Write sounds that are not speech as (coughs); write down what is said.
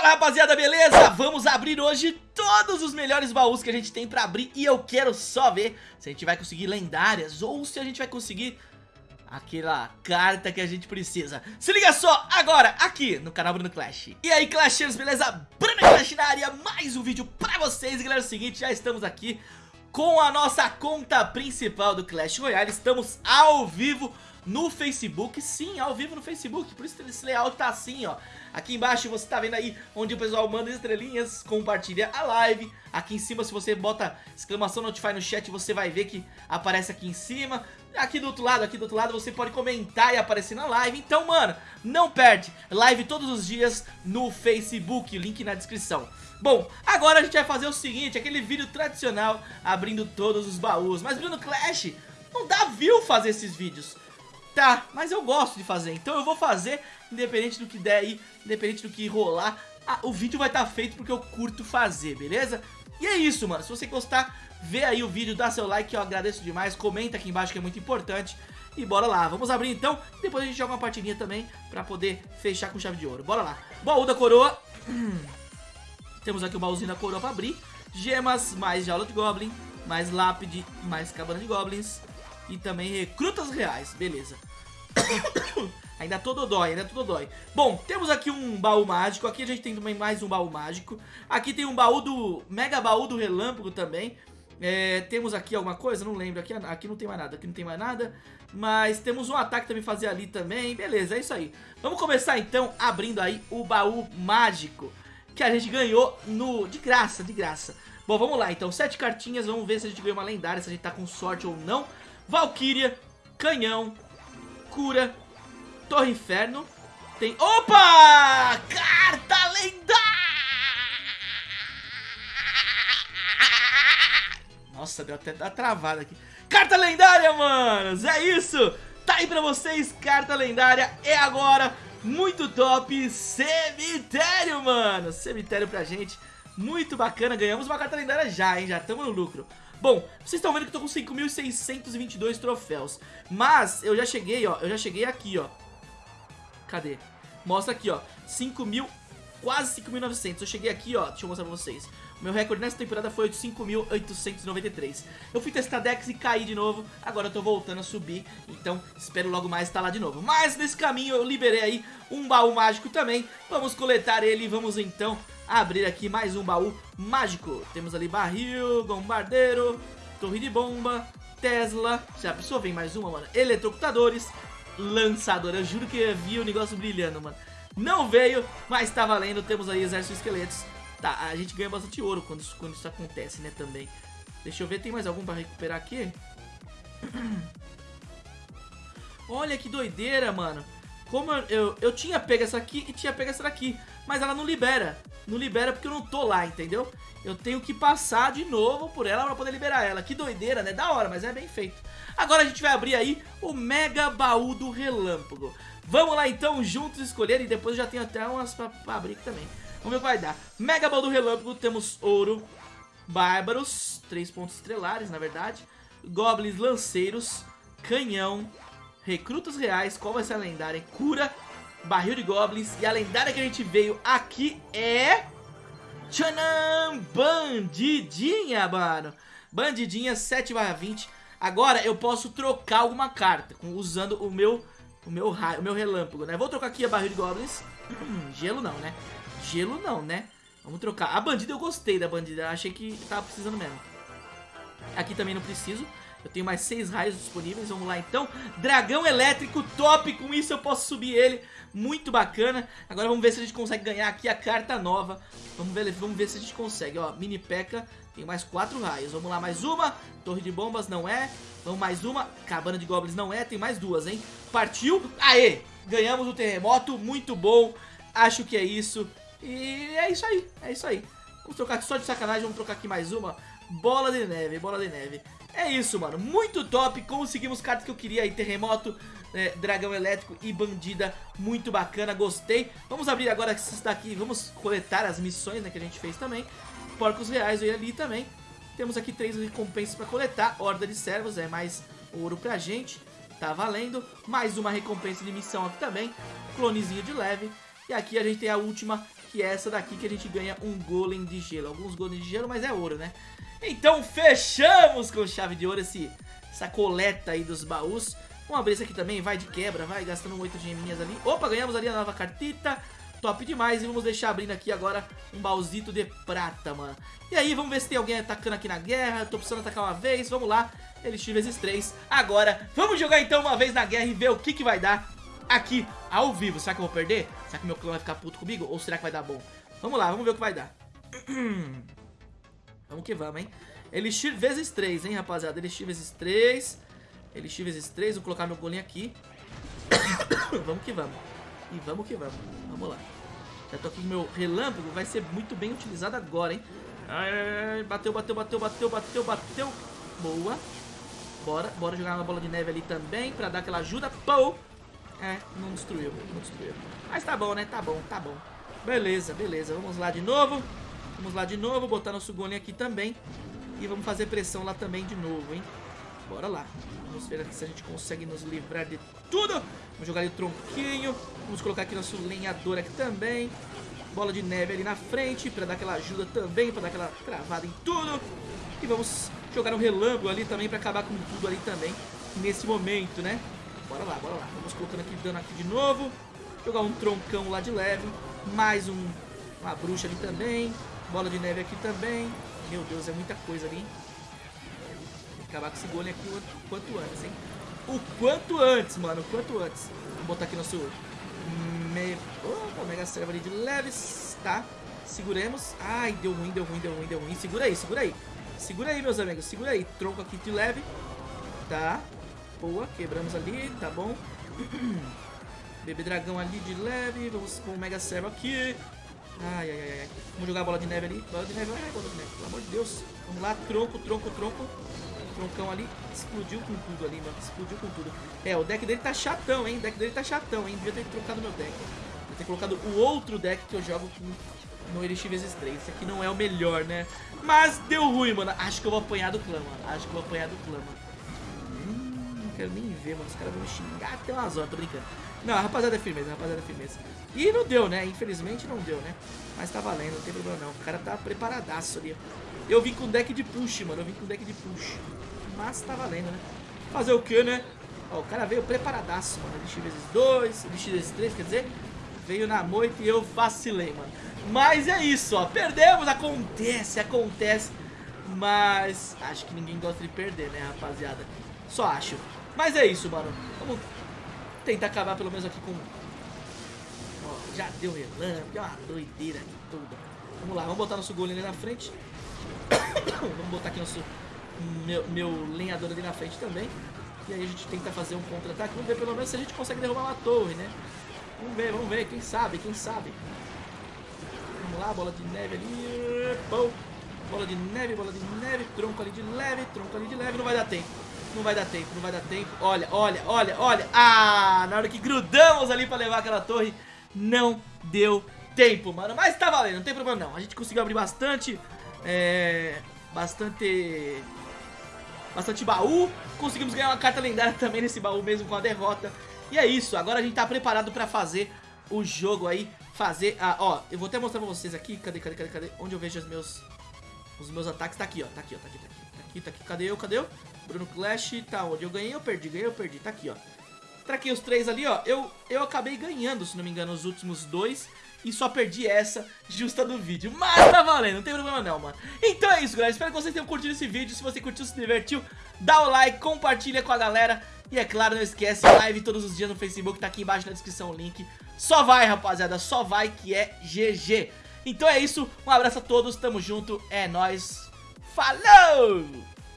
Fala rapaziada, beleza? Vamos abrir hoje todos os melhores baús que a gente tem pra abrir E eu quero só ver se a gente vai conseguir lendárias ou se a gente vai conseguir aquela carta que a gente precisa Se liga só, agora, aqui no canal Bruno Clash E aí Clashers, beleza? Bruno Clash na área, mais um vídeo pra vocês E galera, é o seguinte, já estamos aqui com a nossa conta principal do Clash Royale Estamos ao vivo no Facebook, sim, ao vivo no Facebook, por isso esse layout tá assim, ó. Aqui embaixo você tá vendo aí onde o pessoal manda estrelinhas, compartilha a live. Aqui em cima, se você bota exclamação notify no chat, você vai ver que aparece aqui em cima. Aqui do outro lado, aqui do outro lado, você pode comentar e aparecer na live. Então, mano, não perde. Live todos os dias no Facebook, link na descrição. Bom, agora a gente vai fazer o seguinte, aquele vídeo tradicional, abrindo todos os baús. Mas, Bruno Clash, não dá view fazer esses vídeos. Tá, mas eu gosto de fazer, então eu vou fazer, independente do que der aí, independente do que rolar, ah, o vídeo vai estar tá feito porque eu curto fazer, beleza? E é isso, mano, se você gostar, vê aí o vídeo, dá seu like, eu agradeço demais, comenta aqui embaixo que é muito importante. E bora lá, vamos abrir então, depois a gente joga uma partidinha também pra poder fechar com chave de ouro. Bora lá, baú da coroa, (clears throat) temos aqui o baúzinho da coroa pra abrir, gemas, mais jaula de goblin, mais lápide, mais cabana de goblins, e também recrutas reais, beleza. (coughs) ainda todo dói, ainda todo dói. Bom, temos aqui um baú mágico, aqui a gente tem também mais um baú mágico. Aqui tem um baú do, mega baú do relâmpago também. É, temos aqui alguma coisa? Não lembro, aqui, aqui não tem mais nada, aqui não tem mais nada. Mas temos um ataque também fazer ali também, beleza, é isso aí. Vamos começar então abrindo aí o baú mágico que a gente ganhou no de graça, de graça. Bom, vamos lá então, sete cartinhas, vamos ver se a gente ganhou uma lendária, se a gente tá com sorte ou não. Valkyria, Canhão, Cura, Torre Inferno. Tem... Opa! Carta lendária! Nossa, deu até travada aqui. Carta lendária, manos! É isso! Tá aí pra vocês, carta lendária. É agora, muito top. Cemitério, mano! Cemitério pra gente. Muito bacana. Ganhamos uma carta lendária já, hein? Já estamos no lucro. Bom, vocês estão vendo que eu tô com 5.622 troféus. Mas eu já cheguei, ó. Eu já cheguei aqui, ó. Cadê? Mostra aqui, ó. 5.000, quase 5.900. Eu cheguei aqui, ó. Deixa eu mostrar pra vocês. Meu recorde nessa temporada foi de 5.893. Eu fui testar Dex e caí de novo. Agora eu tô voltando a subir. Então espero logo mais estar lá de novo. Mas nesse caminho eu liberei aí um baú mágico também. Vamos coletar ele e vamos então abrir aqui mais um baú mágico. Temos ali barril, bombardeiro, torre de bomba, Tesla. Já pensou? Vem mais uma, mano. Eletrocutadores, lançador. Eu juro que eu vi o negócio brilhando, mano. Não veio, mas tá valendo. Temos aí exército de esqueletos. Tá, a gente ganha bastante ouro quando isso, quando isso acontece, né, também. Deixa eu ver, tem mais algum pra recuperar aqui? (clears throat) Olha que doideira, mano. Como eu, eu, eu, tinha pego essa aqui e tinha pego essa daqui. Mas ela não libera. Não libera porque eu não tô lá, entendeu? Eu tenho que passar de novo por ela pra poder liberar ela. Que doideira, né? Da hora, mas é bem feito. Agora a gente vai abrir aí o Mega Baú do Relâmpago. Vamos lá então, juntos escolher. E depois já tenho até umas pra, pra abrir aqui também. Vamos ver o que vai dar. Mega Baú do Relâmpago, temos ouro, bárbaros, três pontos estrelares, na verdade. Goblins lanceiros, canhão, recrutas reais, qual vai ser a lendária? Cura, barril de goblins e a lendária que a gente veio aqui é... Tchanam! Bandidinha, mano. Bandidinha 7 20. Agora eu posso trocar alguma carta usando o meu o meu raio, o meu relâmpago, né? Vou trocar aqui a barril de goblins. gelo não, né? Gelo não, né? Vamos trocar. A bandida eu gostei da bandida. Achei que tava precisando mesmo. Aqui também não preciso. Eu tenho mais seis raios disponíveis, vamos lá então. Dragão elétrico top, com isso eu posso subir ele. Muito bacana. Agora vamos ver se a gente consegue ganhar aqui a carta nova. Vamos ver, vamos ver se a gente consegue Ó, mini P.E.K.K.A. tem mais quatro raios. Vamos lá, mais uma, torre de bombas não é. Vamos mais uma, cabana de goblins não é Tem mais duas, hein, partiu. Aê, ganhamos o terremoto, muito bom. Acho que é isso. E é isso aí, é isso aí. Vamos trocar aqui só de sacanagem, vamos trocar aqui mais uma. Bola de neve, bola de neve é isso, mano. Muito top. Conseguimos cartas que eu queria aí. Terremoto, é, dragão elétrico e bandida. Muito bacana, gostei. Vamos abrir agora esses daqui. Vamos coletar as missões né, que a gente fez também. Porcos reais eu ali também. Temos aqui três recompensas pra coletar. Horda de servos, é mais ouro pra gente. Tá valendo. Mais uma recompensa de missão aqui também. Clonezinho de leve. E aqui a gente tem a última, que é essa daqui que a gente ganha um golem de gelo. Alguns golems de gelo, mas é ouro, né? Então fechamos com chave de ouro esse, essa coleta aí dos baús. Vamos abrir esse aqui também, vai de quebra, vai gastando 8 geminhas ali. Opa, ganhamos ali a nova cartita. Top demais. E vamos deixar abrindo aqui agora um baúzito de prata, mano. E aí, vamos ver se tem alguém atacando aqui na guerra. Tô precisando atacar uma vez. Vamos lá. Elixir vezes 3. Agora, vamos jogar então uma vez na guerra e ver o que, que vai dar aqui ao vivo. Será que eu vou perder? Será que meu clã vai ficar puto comigo? Ou será que vai dar bom? Vamos lá, vamos ver o que vai dar. (clears throat) vamos que vamos, hein? Elixir vezes 3, hein, rapaziada? Elixir vezes 3. Elixir vezes 3. Vou colocar meu golinho aqui. (coughs) vamos que vamos. E vamos que vamos. Vamos lá. Já tô aqui com meu relâmpago. Vai ser muito bem utilizado agora, hein? Ai, bateu, bateu, bateu, bateu, bateu, bateu. Boa. Bora, bora jogar uma bola de neve ali também pra dar aquela ajuda. Pou! É, não destruiu, não destruiu. Mas tá bom, né? Tá bom, tá bom. Beleza, beleza. Vamos lá de novo. Vamos lá de novo, botar nosso golinho aqui também. E vamos fazer pressão lá também de novo, hein? Bora lá. Vamos ver aqui se a gente consegue nos livrar de tudo. Vamos jogar ali o tronquinho. Vamos colocar aqui nosso lenhador aqui também. Bola de neve ali na frente para dar aquela ajuda também, para dar aquela travada em tudo. E vamos jogar um relâmpago ali também para acabar com tudo ali também nesse momento, né? Bora lá, bora lá. Vamos colocando aqui dano aqui de novo. Jogar um troncão lá de leve. Mais um, uma bruxa ali também. Bola de neve aqui também. Meu Deus, é muita coisa ali, hein? acabar com esse golem aqui o quanto antes, hein? O quanto antes, mano, o quanto antes. Vou botar aqui nosso me... Opa, Mega Serva ali de leves, tá? Seguremos. Ai, deu ruim, deu ruim, deu ruim, deu ruim. Segura aí, segura aí. Segura aí, meus amigos, segura aí. Tronco aqui de leve. Tá. Boa, quebramos ali, tá bom. (clears throat) Bebê dragão ali de leve. Vamos com o Mega Serva aqui. Ai, ai, ai. Vamos jogar a bola de neve ali. Bola de neve, ai, bola de neve. Pelo amor de Deus. Vamos lá, tronco, tronco, tronco troncão ali explodiu com tudo ali, mano. Explodiu com tudo. É, o deck dele tá chatão, hein? O deck dele tá chatão, hein? Devia ter trocado meu deck. Devia ter colocado o outro deck que eu jogo com no Elixir vezes 3. Esse aqui não é o melhor, né? Mas deu ruim, mano. Acho que eu vou apanhar do clã, mano. Acho que eu vou apanhar do clã, mano. Quero nem ver, mano. Os caras vão me xingar até umas horas, tô brincando. Não, rapaziada é firmeza, rapaziada é firmeza. E não deu, né? Infelizmente não deu, né? Mas tá valendo, não tem problema não. O cara tá preparadaço ali. Eu vim com deck de push, mano. Eu vim com deck de push mas tá valendo, né? Fazer o que, né? Ó, o cara veio preparadaço, mano. Elixir vezes 2, elixir vezes 3, quer dizer, veio na moita e eu vacilei, mano. Mas é isso, ó. Perdemos, acontece, acontece. Mas acho que ninguém gosta de perder, né, rapaziada? Só acho. Mas é isso, mano. Vamos tentar acabar pelo menos aqui com... Ó, já deu relâmpago, é uma doideira de tudo. Vamos lá, vamos botar nosso golem ali na frente. (coughs) vamos botar aqui nosso meu, meu lenhador ali na frente também. E aí a gente tenta fazer um contra-ataque. Vamos ver pelo menos se a gente consegue derrubar uma torre, né? Vamos ver, vamos ver. Quem sabe, quem sabe. Vamos lá, bola de neve ali. Pão. Bola de neve, bola de neve. Tronco ali de leve, tronco ali de leve. Não vai dar tempo. Não vai dar tempo, não vai dar tempo. Olha, olha, olha, olha. Ah, na hora que grudamos ali pra levar aquela torre, não deu tempo, mano. Mas tá valendo, não tem problema não. A gente conseguiu abrir bastante... É... Bastante bastante baú. Conseguimos ganhar uma carta lendária também nesse baú mesmo com a derrota. E é isso, agora a gente tá preparado pra fazer o jogo aí, fazer a... Ó, eu vou até mostrar pra vocês aqui, cadê, cadê, cadê, cadê? Onde eu vejo os meus, os meus ataques, tá aqui, ó, tá aqui, ó, tá aqui, tá aqui, tá aqui, tá aqui, cadê eu, cadê eu? Bruno Clash, tá onde? Eu ganhei ou perdi? Ganhei ou perdi? Tá aqui, ó. Traquei os três ali, ó, eu, eu acabei ganhando, se não me engano, os últimos dois e só perdi essa justa do vídeo. Mas tá valendo, não tem problema não, mano. Então é isso, galera. Espero que vocês tenham curtido esse vídeo. Se você curtiu, se divertiu, dá o like, compartilha com a galera. E é claro, não esquece, live todos os dias no Facebook, tá aqui embaixo na descrição o link. Só vai, rapaziada, só vai que é GG. Então é isso, um abraço a todos, tamo junto, é nóis. Falou!